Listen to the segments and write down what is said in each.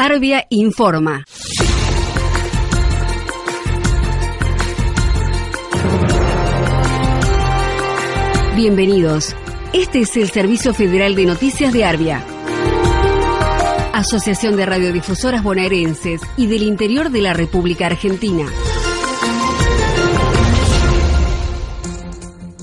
Arbia informa. Bienvenidos. Este es el Servicio Federal de Noticias de Arbia. Asociación de Radiodifusoras Bonaerenses y del Interior de la República Argentina.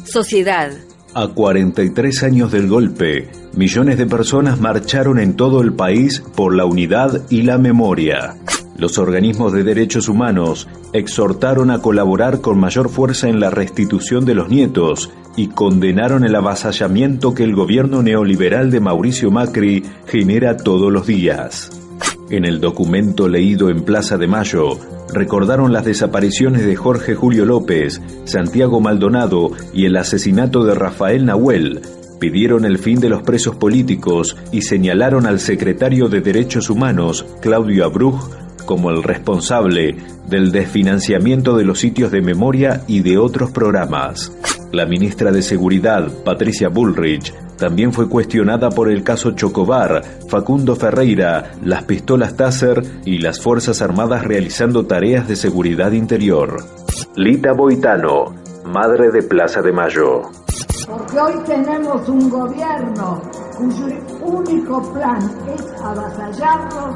Sociedad. A 43 años del golpe, millones de personas marcharon en todo el país por la unidad y la memoria. Los organismos de derechos humanos exhortaron a colaborar con mayor fuerza en la restitución de los nietos y condenaron el avasallamiento que el gobierno neoliberal de Mauricio Macri genera todos los días. En el documento leído en Plaza de Mayo, recordaron las desapariciones de Jorge Julio López, Santiago Maldonado y el asesinato de Rafael Nahuel, pidieron el fin de los presos políticos y señalaron al secretario de Derechos Humanos, Claudio Abruj, como el responsable del desfinanciamiento de los sitios de memoria y de otros programas. La ministra de Seguridad, Patricia Bullrich, también fue cuestionada por el caso Chocobar, Facundo Ferreira, las pistolas Taser y las Fuerzas Armadas realizando tareas de seguridad interior. Lita Boitano, madre de Plaza de Mayo. Porque hoy tenemos un gobierno cuyo único plan es avasallarnos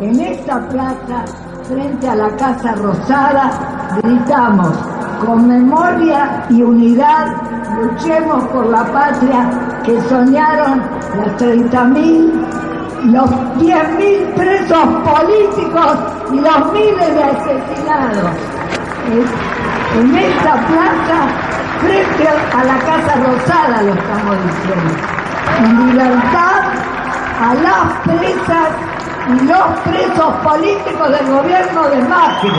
en esta plaza, frente a la Casa Rosada, gritamos con memoria y unidad, luchemos por la patria que soñaron las 30.000, los 10.000 presos políticos y los miles de asesinados. En esta plaza, frente a la Casa Rosada, lo estamos diciendo. En libertad a las presas y los presos políticos del gobierno de Macri.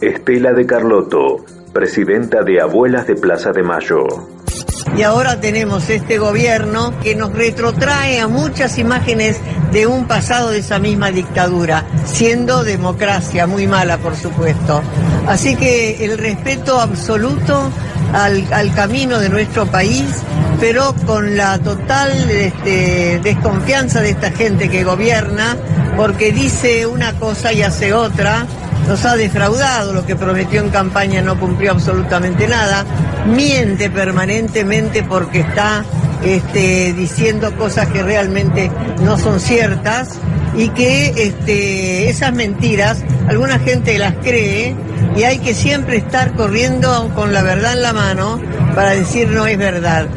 Estela de Carlotto, presidenta de Abuelas de Plaza de Mayo. Y ahora tenemos este gobierno que nos retrotrae a muchas imágenes de un pasado de esa misma dictadura, siendo democracia muy mala, por supuesto. Así que el respeto absoluto al, camino de nuestro país, pero con la total este, desconfianza de esta gente que gobierna, porque dice una cosa y hace otra, nos ha defraudado, lo que prometió en campaña no cumplió absolutamente nada, miente permanentemente porque está este, diciendo cosas que realmente no son ciertas y que este, esas mentiras alguna gente las cree y hay que siempre estar corriendo con la verdad en la mano para decir no es verdad.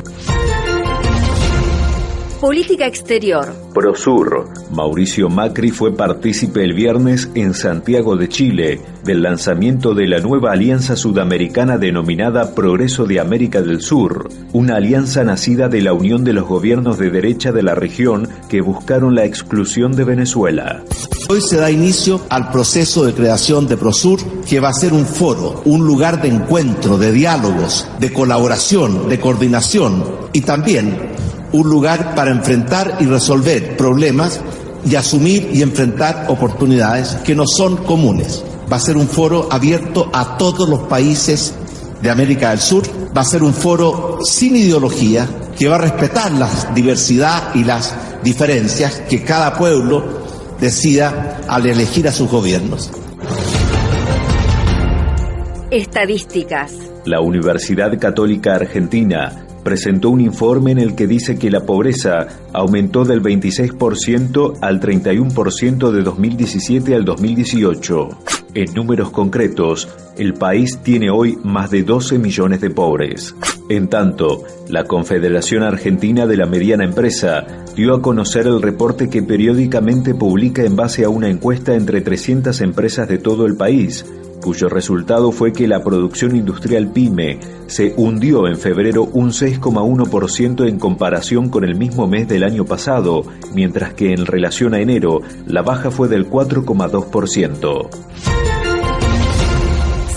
Política Exterior. Prosur. Mauricio Macri fue partícipe el viernes en Santiago de Chile del lanzamiento de la nueva alianza sudamericana denominada Progreso de América del Sur, una alianza nacida de la unión de los gobiernos de derecha de la región que buscaron la exclusión de Venezuela. Hoy se da inicio al proceso de creación de Prosur, que va a ser un foro, un lugar de encuentro, de diálogos, de colaboración, de coordinación y también un lugar para enfrentar y resolver problemas y asumir y enfrentar oportunidades que no son comunes. Va a ser un foro abierto a todos los países de América del Sur, va a ser un foro sin ideología, que va a respetar la diversidad y las diferencias que cada pueblo decida al elegir a sus gobiernos. Estadísticas. La Universidad Católica Argentina presentó un informe en el que dice que la pobreza aumentó del 26% al 31% de 2017 al 2018. En números concretos, el país tiene hoy más de 12 millones de pobres. En tanto, la Confederación Argentina de la Mediana Empresa dio a conocer el reporte que periódicamente publica en base a una encuesta entre 300 empresas de todo el país, cuyo resultado fue que la producción industrial pyme se hundió en febrero un 6,1% en comparación con el mismo mes del año pasado, mientras que en relación a enero la baja fue del 4,2%.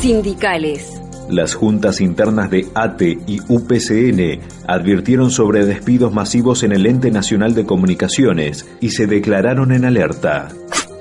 Sindicales. Las juntas internas de ATE y UPCN advirtieron sobre despidos masivos en el Ente Nacional de Comunicaciones y se declararon en alerta.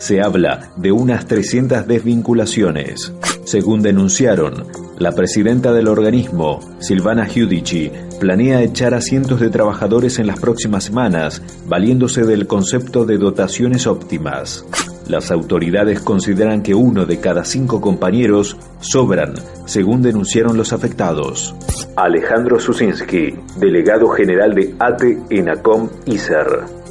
Se habla de unas 300 desvinculaciones. Según denunciaron, la presidenta del organismo, Silvana Giudici, planea echar a cientos de trabajadores en las próximas semanas, valiéndose del concepto de dotaciones óptimas. Las autoridades consideran que uno de cada cinco compañeros sobran, según denunciaron los afectados. Alejandro Susinski, delegado general de ATE en ACOM ISER.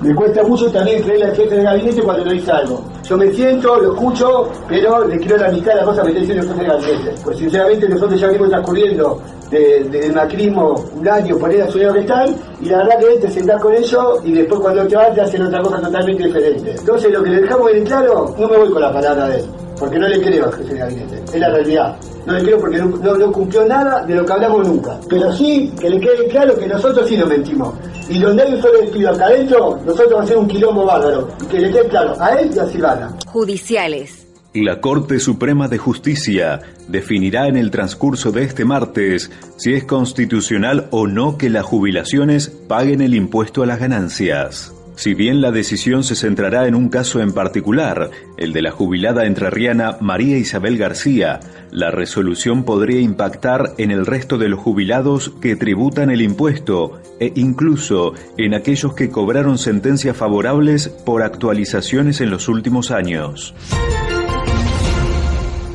Me cuesta mucho también creerle al jefe de gabinete cuando le dice algo. Yo me siento, lo escucho, pero le quiero la mitad de las cosas que está diciendo el jefe de gabinete. Pues sinceramente nosotros ya venimos transcurriendo del macrismo un año por el sueño que están, y la verdad que te sentás con ellos y después cuando te vas te hacen otra cosa totalmente diferente. Entonces lo que le dejamos bien claro, no me voy con la palabra de él, porque no le creo al jefe de gabinete, es la realidad. No le creo porque no, no, cumplió nada de lo que hablamos nunca. Pero sí que le quede claro que nosotros sí nos mentimos. Y donde hay un solo despido acá adentro, nosotros vamos a hacer un quilombo bárbaro. Y que le quede claro a él y a Silvana. Judiciales. La Corte Suprema de Justicia definirá en el transcurso de este martes si es constitucional o no que las jubilaciones paguen el impuesto a las ganancias. Si bien la decisión se centrará en un caso en particular, el de la jubilada entrerriana María Isabel García, la resolución podría impactar en el resto de los jubilados que tributan el impuesto e incluso en aquellos que cobraron sentencias favorables por actualizaciones en los últimos años.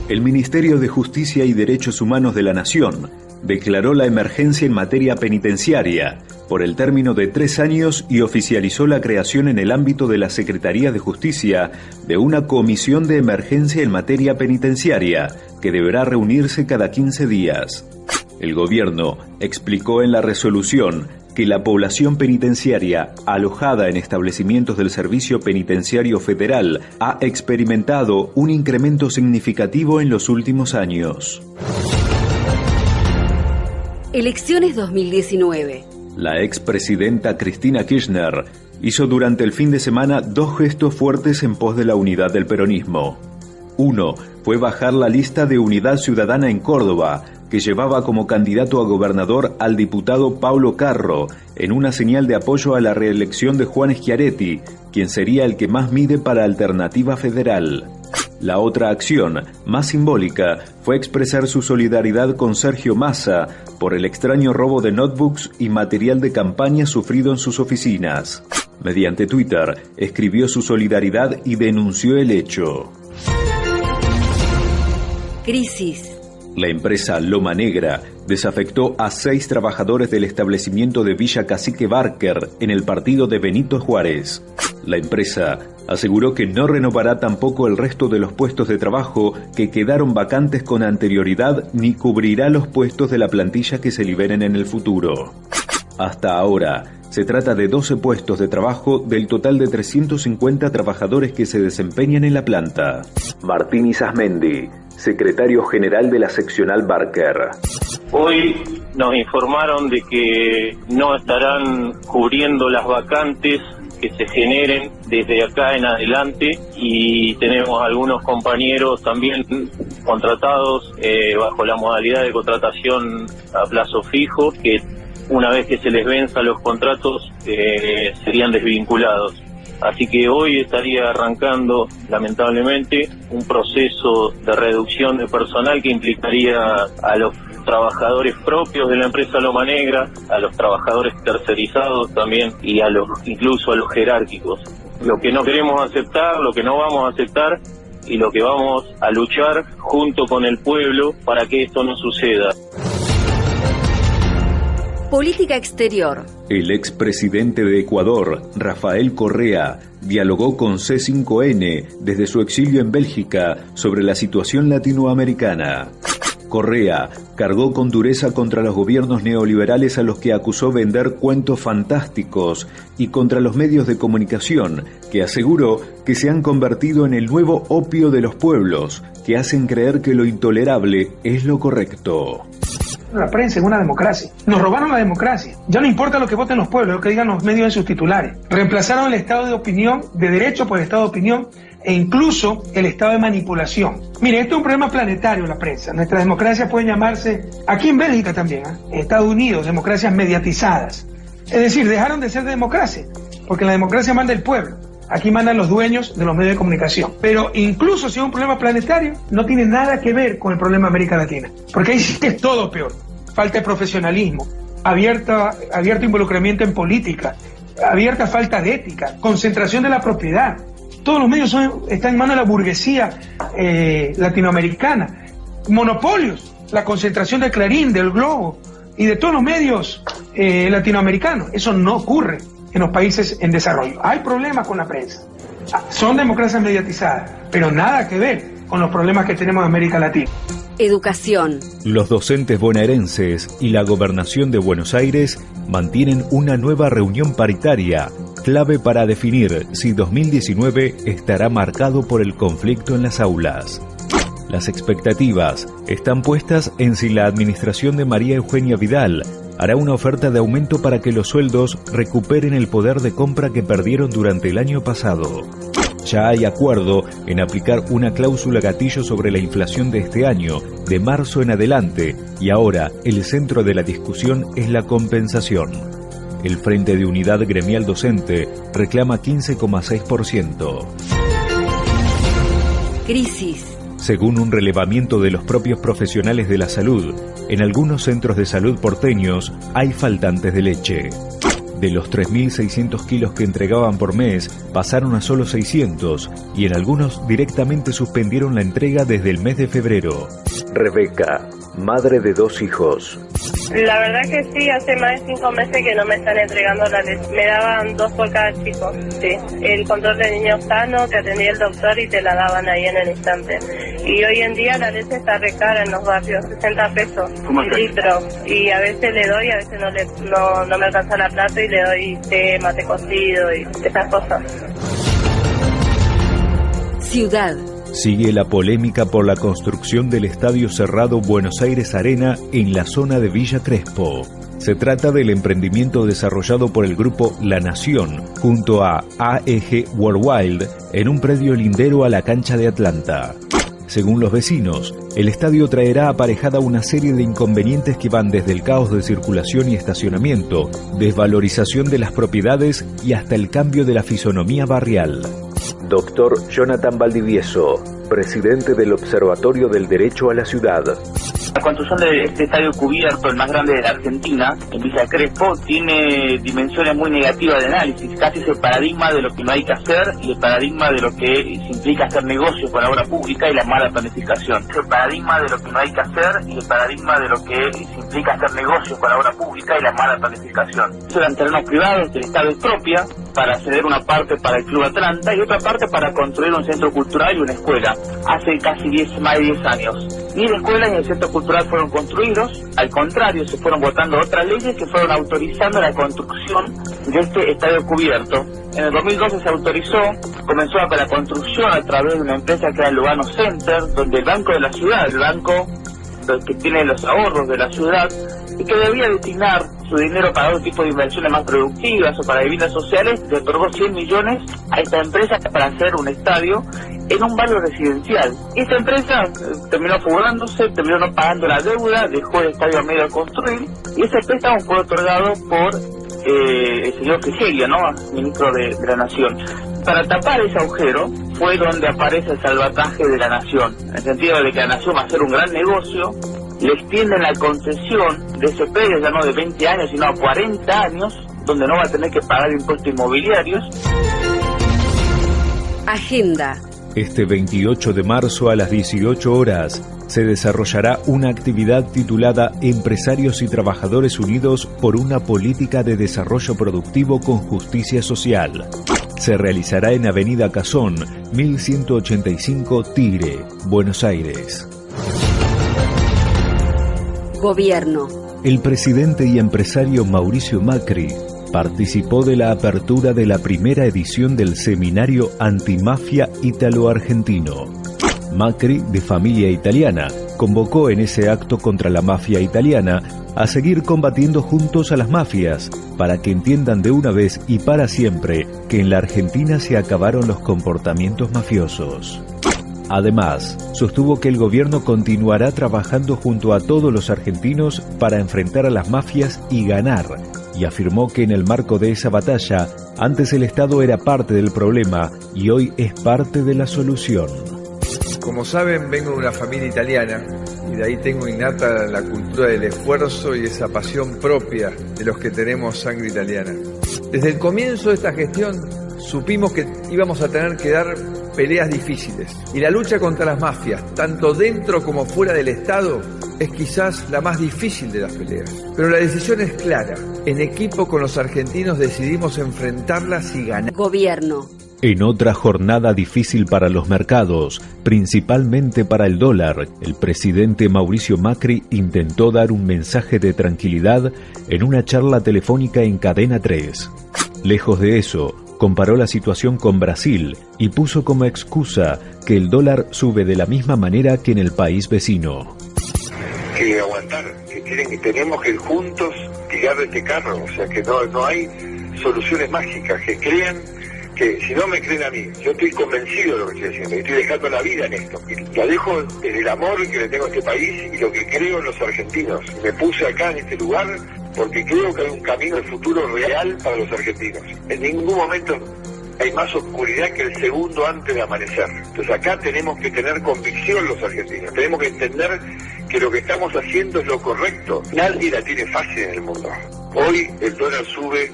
El Ministerio de Justicia y Derechos Humanos de la Nación declaró la emergencia en materia penitenciaria por el término de tres años y oficializó la creación en el ámbito de la Secretaría de Justicia de una comisión de emergencia en materia penitenciaria que deberá reunirse cada 15 días. El gobierno explicó en la resolución que la población penitenciaria alojada en establecimientos del Servicio Penitenciario Federal ha experimentado un incremento significativo en los últimos años. Elecciones 2019. La expresidenta Cristina Kirchner hizo durante el fin de semana dos gestos fuertes en pos de la unidad del peronismo. Uno fue bajar la lista de Unidad Ciudadana en Córdoba, que llevaba como candidato a gobernador al diputado Paulo Carro, en una señal de apoyo a la reelección de Juan Schiaretti, quien sería el que más mide para Alternativa Federal. La otra acción, más simbólica, fue expresar su solidaridad con Sergio Massa por el extraño robo de notebooks y material de campaña sufrido en sus oficinas. Mediante Twitter, escribió su solidaridad y denunció el hecho. Crisis. La empresa Loma Negra desafectó a seis trabajadores del establecimiento de Villa Cacique Barker en el partido de Benito Juárez. La empresa aseguró que no renovará tampoco el resto de los puestos de trabajo que quedaron vacantes con anterioridad ni cubrirá los puestos de la plantilla que se liberen en el futuro. Hasta ahora, se trata de 12 puestos de trabajo del total de 350 trabajadores que se desempeñan en la planta. Martín Isasmendi, secretario general de la seccional Barker. Hoy nos informaron de que no estarán cubriendo las vacantes que se generen desde acá en adelante y tenemos algunos compañeros también contratados eh, bajo la modalidad de contratación a plazo fijo que una vez que se les venza los contratos eh, serían desvinculados. Así que hoy estaría arrancando, lamentablemente, un proceso de reducción de personal que implicaría a los trabajadores propios de la empresa Loma Negra, a los trabajadores tercerizados también y a los incluso a los jerárquicos. Lo que no queremos aceptar, lo que no vamos a aceptar y lo que vamos a luchar junto con el pueblo para que esto no suceda. Política exterior. El expresidente de Ecuador, Rafael Correa, dialogó con C5N desde su exilio en Bélgica sobre la situación latinoamericana. Correa cargó con dureza contra los gobiernos neoliberales a los que acusó vender cuentos fantásticos y contra los medios de comunicación, que aseguró que se han convertido en el nuevo opio de los pueblos, que hacen creer que lo intolerable es lo correcto la prensa en una democracia. Nos robaron la democracia. Ya no importa lo que voten los pueblos, lo que digan los medios en sus titulares. Reemplazaron el estado de opinión, de derecho por el estado de opinión, e incluso el estado de manipulación. Mire, esto es un problema planetario, la prensa. Nuestra democracia puede llamarse, aquí en Bélgica también, ¿eh? Estados Unidos, democracias mediatizadas. Es decir, dejaron de ser democracia, porque la democracia manda el pueblo. Aquí mandan los dueños de los medios de comunicación. Pero incluso si es un problema planetario, no tiene nada que ver con el problema de América Latina. Porque ahí sí todo peor. Falta de profesionalismo, abierta, abierto involucramiento en política, abierta falta de ética, concentración de la propiedad. Todos los medios están en manos de la burguesía eh, latinoamericana. Monopolios, la concentración de Clarín, del Globo y de todos los medios eh, latinoamericanos. Eso no ocurre en los países en desarrollo. Hay problemas con la prensa. Ah, son democracias mediatizadas, pero nada que ver con los problemas que tenemos en América Latina. Educación. Los docentes bonaerenses y la gobernación de Buenos Aires mantienen una nueva reunión paritaria, clave para definir si 2019 estará marcado por el conflicto en las aulas. Las expectativas están puestas en si la administración de María Eugenia Vidal hará una oferta de aumento para que los sueldos recuperen el poder de compra que perdieron durante el año pasado. Ya hay acuerdo en aplicar una cláusula gatillo sobre la inflación de este año, de marzo en adelante, y ahora el centro de la discusión es la compensación. El Frente de Unidad Gremial Docente reclama 15,6%. Crisis. Según un relevamiento de los propios profesionales de la salud, en algunos centros de salud porteños hay faltantes de leche. De los 3.600 kilos que entregaban por mes, pasaron a solo 600 y en algunos directamente suspendieron la entrega desde el mes de febrero. Rebeca, madre de dos hijos. La verdad que sí, hace más de cinco meses que no me están entregando la leche. Me daban dos por cada chico, sí. El control de niños sano, te atendía el doctor y te la daban ahí en el instante. Y hoy en día la leche está recara en los barrios, 60 pesos un litro. Y a veces le doy, a veces no, le, no, no me alcanza la plata y le doy té, mate cocido y esas cosas. Ciudad. Sigue la polémica por la construcción del estadio cerrado Buenos Aires Arena en la zona de Villa Crespo. Se trata del emprendimiento desarrollado por el grupo La Nación junto a AEG Worldwide en un predio lindero a la cancha de Atlanta. Según los vecinos, el estadio traerá aparejada una serie de inconvenientes que van desde el caos de circulación y estacionamiento, desvalorización de las propiedades y hasta el cambio de la fisonomía barrial. Doctor Jonathan Valdivieso, presidente del Observatorio del Derecho a la Ciudad. La construcción de este estadio cubierto, el más grande de la Argentina, en Villa Crespo, tiene dimensiones muy negativas de análisis. Casi es el paradigma de lo que no hay que hacer y el paradigma de lo que implica hacer negocios con la obra pública y la mala planificación. Es el paradigma de lo que no hay que hacer y el paradigma de lo que implica hacer negocios con la obra pública y la mala planificación. Eran terrenos privados que el Estado expropia para ceder una parte para el Club Atlanta y otra parte para construir un centro cultural y una escuela. Hace casi 10, más de 10 años. Ni la escuela ni el centro cultural fueron construidos, al contrario, se fueron votando otras leyes que fueron autorizando la construcción de este estadio cubierto. En el 2012 se autorizó, comenzó la construcción a través de una empresa que era el Lugano Center, donde el Banco de la Ciudad, el banco que tiene los ahorros de la ciudad, y que debía destinar su dinero para otro tipo de inversiones más productivas o para viviendas sociales, le otorgó 100 millones a esta empresa para hacer un estadio en un barrio residencial. Esta empresa eh, terminó fugándose, terminó no pagando la deuda, dejó el estadio a medio de construir y ese préstamo fue otorgado por eh, el señor Frigerio, ¿no? ministro de, la Nación. Para tapar ese agujero fue donde aparece el salvataje de la Nación, en el sentido de que la Nación va a hacer un gran negocio, le extienden la concesión de ese predio ya no de 20 años, sino a 40 años, donde no va a tener que pagar impuestos inmobiliarios. Agenda. Este 28 de marzo a las 18 horas se desarrollará una actividad titulada Empresarios y Trabajadores Unidos por una política de desarrollo productivo con justicia social. Se realizará en Avenida Cazón, 1185 Tigre, Buenos Aires. Gobierno. El presidente y empresario Mauricio Macri participó de la apertura de la primera edición del seminario Antimafia Ítalo-Argentino. Macri, de familia italiana, convocó en ese acto contra la mafia italiana a seguir combatiendo juntos a las mafias, para que entiendan de una vez y para siempre que en la Argentina se acabaron los comportamientos mafiosos. Además, sostuvo que el gobierno continuará trabajando junto a todos los argentinos para enfrentar a las mafias y ganar, y afirmó que en el marco de esa batalla, antes el Estado era parte del problema y hoy es parte de la solución. Como saben, vengo de una familia italiana y de ahí tengo innata la cultura del esfuerzo y esa pasión propia de los que tenemos sangre italiana. Desde el comienzo de esta gestión supimos que íbamos a tener que dar peleas difíciles. Y la lucha contra las mafias, tanto dentro como fuera del Estado, es quizás la más difícil de las peleas. Pero la decisión es clara. En equipo con los argentinos decidimos enfrentarlas y ganar. Gobierno. En otra jornada difícil para los mercados, principalmente para el dólar, el presidente Mauricio Macri intentó dar un mensaje de tranquilidad en una charla telefónica en Cadena 3. Lejos de eso, comparó la situación con Brasil y puso como excusa que el dólar sube de la misma manera que en el país vecino. Que aguantar, que, tienen, tenemos que juntos tirar este carro, o sea que no, no hay soluciones mágicas, que crean que si no me creen a mí, yo estoy convencido de lo que estoy haciendo, estoy dejando la vida en esto. Y la dejo desde el amor que le tengo a este país y lo que creo en los argentinos. Me puse acá en este lugar porque creo que hay un camino de futuro real para los argentinos. En ningún momento hay más oscuridad que el segundo antes de amanecer. Entonces acá tenemos que tener convicción los argentinos, tenemos que entender que lo que estamos haciendo es lo correcto. Nadie la tiene fácil en el mundo. Hoy el dólar sube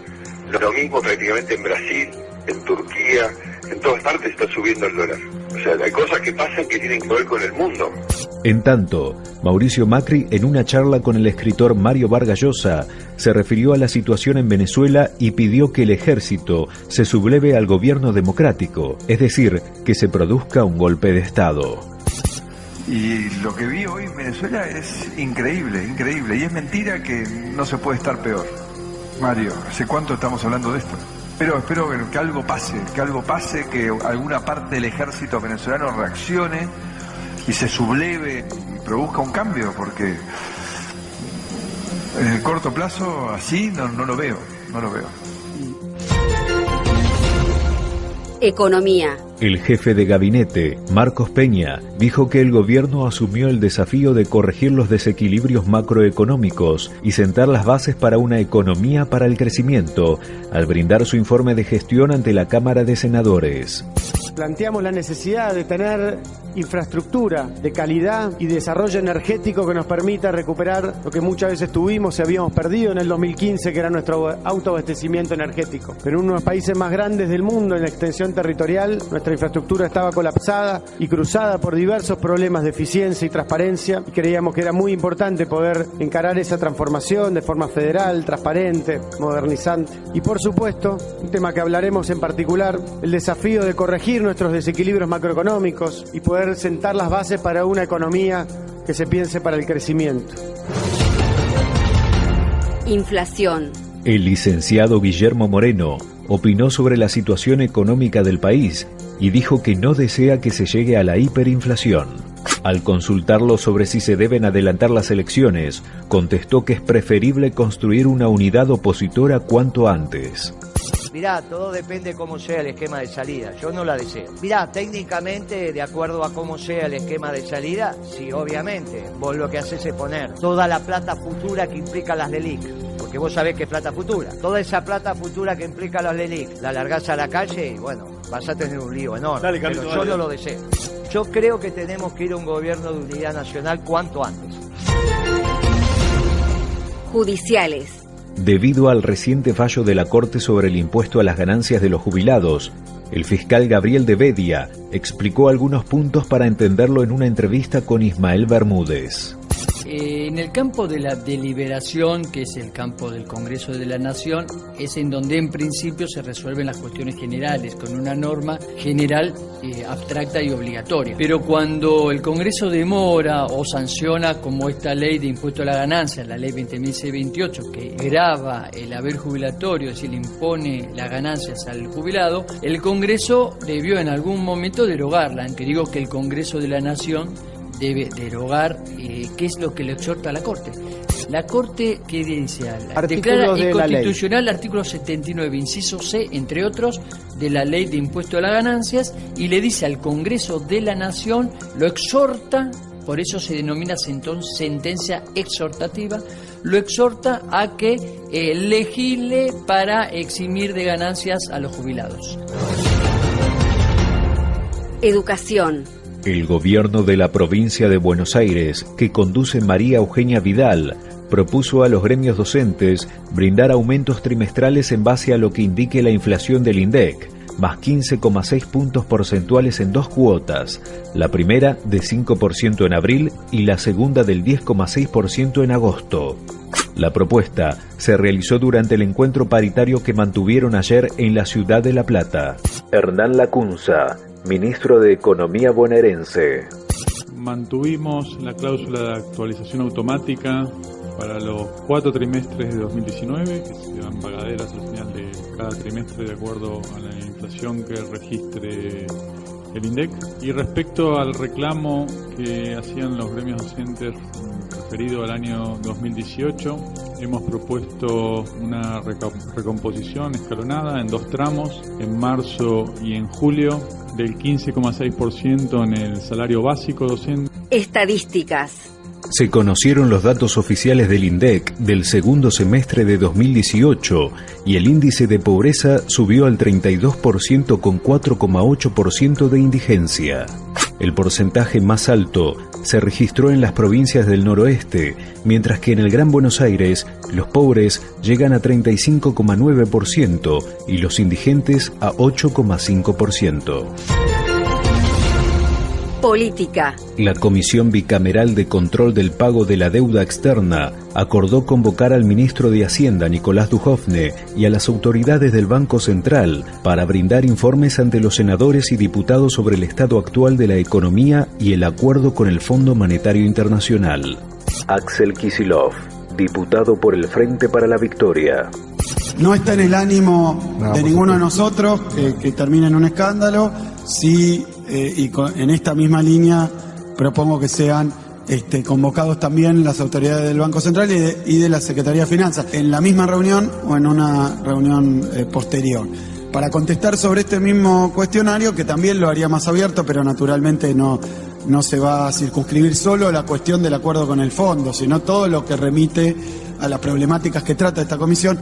lo mismo prácticamente en Brasil, en Turquía, en todas partes está subiendo el dólar. O sea, hay cosas que pasan que tienen que ver con el mundo. En tanto, Mauricio Macri, en una charla con el escritor Mario Vargas Llosa, se refirió a la situación en Venezuela y pidió que el ejército se subleve al gobierno democrático, es decir, que se produzca un golpe de Estado. Y lo que vi hoy en Venezuela es increíble, increíble. Y es mentira que no se puede estar peor. Mario, ¿hace cuánto estamos hablando de esto? Pero espero que algo pase, que algo pase, que alguna parte del ejército venezolano reaccione y se subleve y produzca un cambio, porque en el corto plazo así no, no lo veo, no lo veo. Economía. El jefe de gabinete, Marcos Peña, dijo que el gobierno asumió el desafío de corregir los desequilibrios macroeconómicos y sentar las bases para una economía para el crecimiento, al brindar su informe de gestión ante la Cámara de Senadores. Planteamos la necesidad de tener infraestructura de calidad y desarrollo energético que nos permita recuperar lo que muchas veces tuvimos y habíamos perdido en el 2015, que era nuestro autoabastecimiento energético. Pero en uno de los países más grandes del mundo en la extensión territorial, nuestra infraestructura estaba colapsada y cruzada por diversos problemas de eficiencia y transparencia creíamos que era muy importante poder encarar esa transformación de forma federal, transparente, modernizante. Y por supuesto, un tema que hablaremos en particular, el desafío de corregir nuestros desequilibrios macroeconómicos y poder sentar las bases para una economía que se piense para el crecimiento. Inflación. El licenciado Guillermo Moreno opinó sobre la situación económica del país y dijo que no desea que se llegue a la hiperinflación. Al consultarlo sobre si se deben adelantar las elecciones, contestó que es preferible construir una unidad opositora cuanto antes. Mirá, todo depende cómo sea el esquema de salida. Yo no la deseo. Mirá, técnicamente, de acuerdo a cómo sea el esquema de salida, sí, obviamente. Vos lo que haces es poner toda la plata futura que implica las LELIC. Porque vos sabés que es plata futura. Toda esa plata futura que implica las LELIC, la largás a la calle y bueno, vas a tener un lío enorme. pero yo no lo deseo. Yo creo que tenemos que ir a un gobierno de unidad nacional cuanto antes. Judiciales. Debido al reciente fallo de la Corte sobre el impuesto a las ganancias de los jubilados, el fiscal Gabriel de Bedia explicó algunos puntos para entenderlo en una entrevista con Ismael Bermúdez. Eh, en el campo de la deliberación, que es el campo del Congreso de la Nación, es en donde en principio se resuelven las cuestiones generales, con una norma general eh, abstracta y obligatoria. Pero cuando el Congreso demora o sanciona, como esta ley de impuesto a la ganancia, la ley 20.628, que grava el haber jubilatorio, es decir, le impone las ganancias al jubilado, el Congreso debió en algún momento derogarla. Aunque digo que el Congreso de la Nación debe derogar eh, qué es lo que le exhorta a la Corte. La Corte, ¿qué dice? Declara inconstitucional el artículo 79, inciso C, entre otros, de la ley de impuesto a las ganancias y le dice al Congreso de la Nación, lo exhorta, por eso se denomina sentencia exhortativa, lo exhorta a que eh, legisle para eximir de ganancias a los jubilados. Educación. El gobierno de la provincia de Buenos Aires, que conduce María Eugenia Vidal, propuso a los gremios docentes brindar aumentos trimestrales en base a lo que indique la inflación del INDEC, más 15,6 puntos porcentuales en dos cuotas, la primera de 5% en abril y la segunda del 10,6% en agosto. La propuesta se realizó durante el encuentro paritario que mantuvieron ayer en la ciudad de La Plata. Hernán Lacunza, ministro de Economía bonaerense. Mantuvimos la cláusula de actualización automática para los cuatro trimestres de 2019, que serán pagaderas al final de cada trimestre de acuerdo a la inflación que registre el INDEC. Y respecto al reclamo que hacían los gremios docentes referido al año 2018, hemos propuesto una recomposición escalonada en dos tramos, en marzo y en julio, del 15,6% en el salario básico docente. Estadísticas. Se conocieron los datos oficiales del INDEC del segundo semestre de 2018 y el índice de pobreza subió al 32% con 4,8% de indigencia. El porcentaje más alto se registró en las provincias del noroeste, mientras que en el Gran Buenos Aires los pobres llegan a 35,9% y los indigentes a 8,5%. Política. La Comisión Bicameral de Control del Pago de la Deuda Externa acordó convocar al ministro de Hacienda, Nicolás Dujovne, y a las autoridades del Banco Central para brindar informes ante los senadores y diputados sobre el estado actual de la economía y el acuerdo con el Fondo Monetario Internacional. Axel Kisilov, diputado por el Frente para la Victoria. No está en el ánimo de ninguno de nosotros que, que termine en un escándalo. Sí eh, y en esta misma línea propongo que sean este, convocados también las autoridades del Banco Central y de, la Secretaría de Finanzas en la misma reunión o en una reunión eh, posterior. Para contestar sobre este mismo cuestionario, que también lo haría más abierto, pero naturalmente no, no se va a circunscribir solo la cuestión del acuerdo con el fondo, sino todo lo que remite a las problemáticas que trata esta comisión.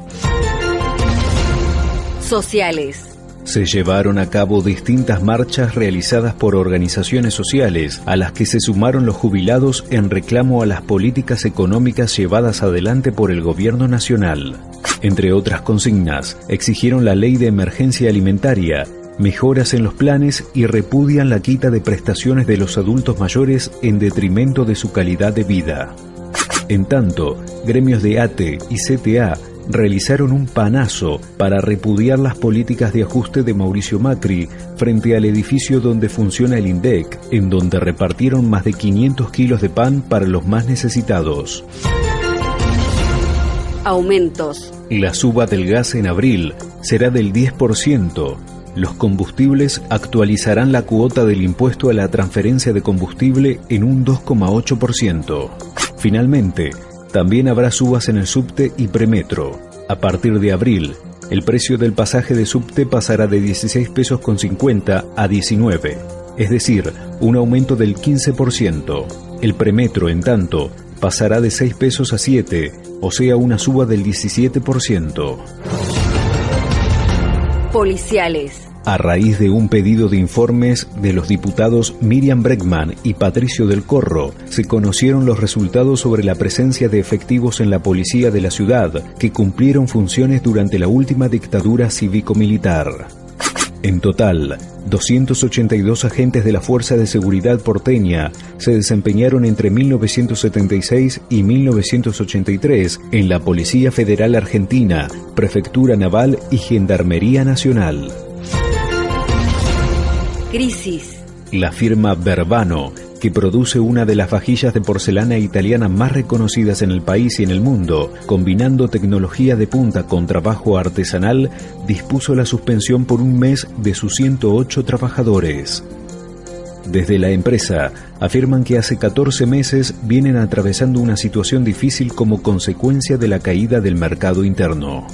Sociales se llevaron a cabo distintas marchas realizadas por organizaciones sociales, a las que se sumaron los jubilados en reclamo a las políticas económicas llevadas adelante por el gobierno nacional. Entre otras consignas, exigieron la ley de emergencia alimentaria, mejoras en los planes y repudian la quita de prestaciones de los adultos mayores en detrimento de su calidad de vida. En tanto, gremios de ATE y CTA realizaron un panazo para repudiar las políticas de ajuste de Mauricio Macri frente al edificio donde funciona el INDEC, en donde repartieron más de 500 kilos de pan para los más necesitados. Aumentos. La suba del gas en abril será del 10%. Los combustibles actualizarán la cuota del impuesto a la transferencia de combustible en un 2,8%. Finalmente, también habrá subas en el subte y premetro. A partir de abril, el precio del pasaje de subte pasará de 16 pesos con 50 a 19, es decir, un aumento del 15%. El premetro, en tanto, pasará de 6 pesos a 7, o sea, una suba del 17%. Policiales a raíz de un pedido de informes de los diputados Miriam Bregman y Patricio del Corro, se conocieron los resultados sobre la presencia de efectivos en la policía de la ciudad que cumplieron funciones durante la última dictadura cívico-militar. En total, 282 agentes de la Fuerza de Seguridad porteña se desempeñaron entre 1976 y 1983 en la Policía Federal Argentina, Prefectura Naval y Gendarmería Nacional. Crisis. La firma Verbano, que produce una de las vajillas de porcelana italiana más reconocidas en el país y en el mundo, combinando tecnología de punta con trabajo artesanal, dispuso la suspensión por un mes de sus 108 trabajadores. Desde la empresa afirman que hace 14 meses vienen atravesando una situación difícil como consecuencia de la caída del mercado interno.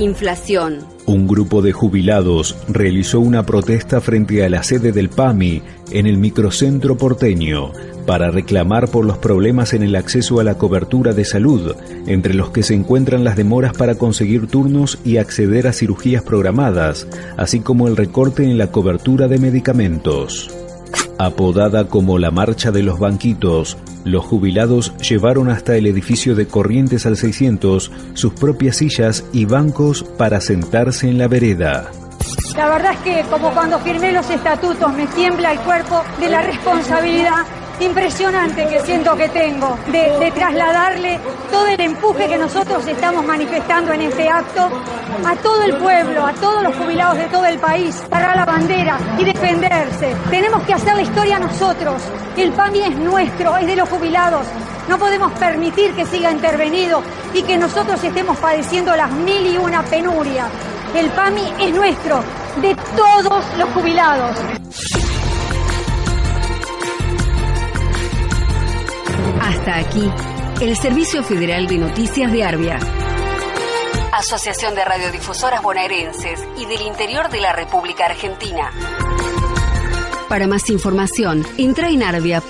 Inflación. Un grupo de jubilados realizó una protesta frente a la sede del PAMI en el microcentro porteño para reclamar por los problemas en el acceso a la cobertura de salud, entre los que se encuentran las demoras para conseguir turnos y acceder a cirugías programadas, así como el recorte en la cobertura de medicamentos. Apodada como la Marcha de los Banquitos, los jubilados llevaron hasta el edificio de Corrientes al 600 sus propias sillas y bancos para sentarse en la vereda. La verdad es que como cuando firmé los estatutos me tiembla el cuerpo de la responsabilidad impresionante que siento que tengo de, trasladarle todo el empuje que nosotros estamos manifestando en este acto a todo el pueblo, a todos los jubilados de todo el país, para la bandera y defenderse. Tenemos que hacer la historia nosotros. El PAMI es nuestro, es de los jubilados. No podemos permitir que siga intervenido y que nosotros estemos padeciendo las mil y una penurias. El PAMI es nuestro, de todos los jubilados. Hasta aquí, el Servicio Federal de Noticias de Arbia. Asociación de Radiodifusoras Bonaerenses y del Interior de la República Argentina. Para más información, entra en arbia.org.ar.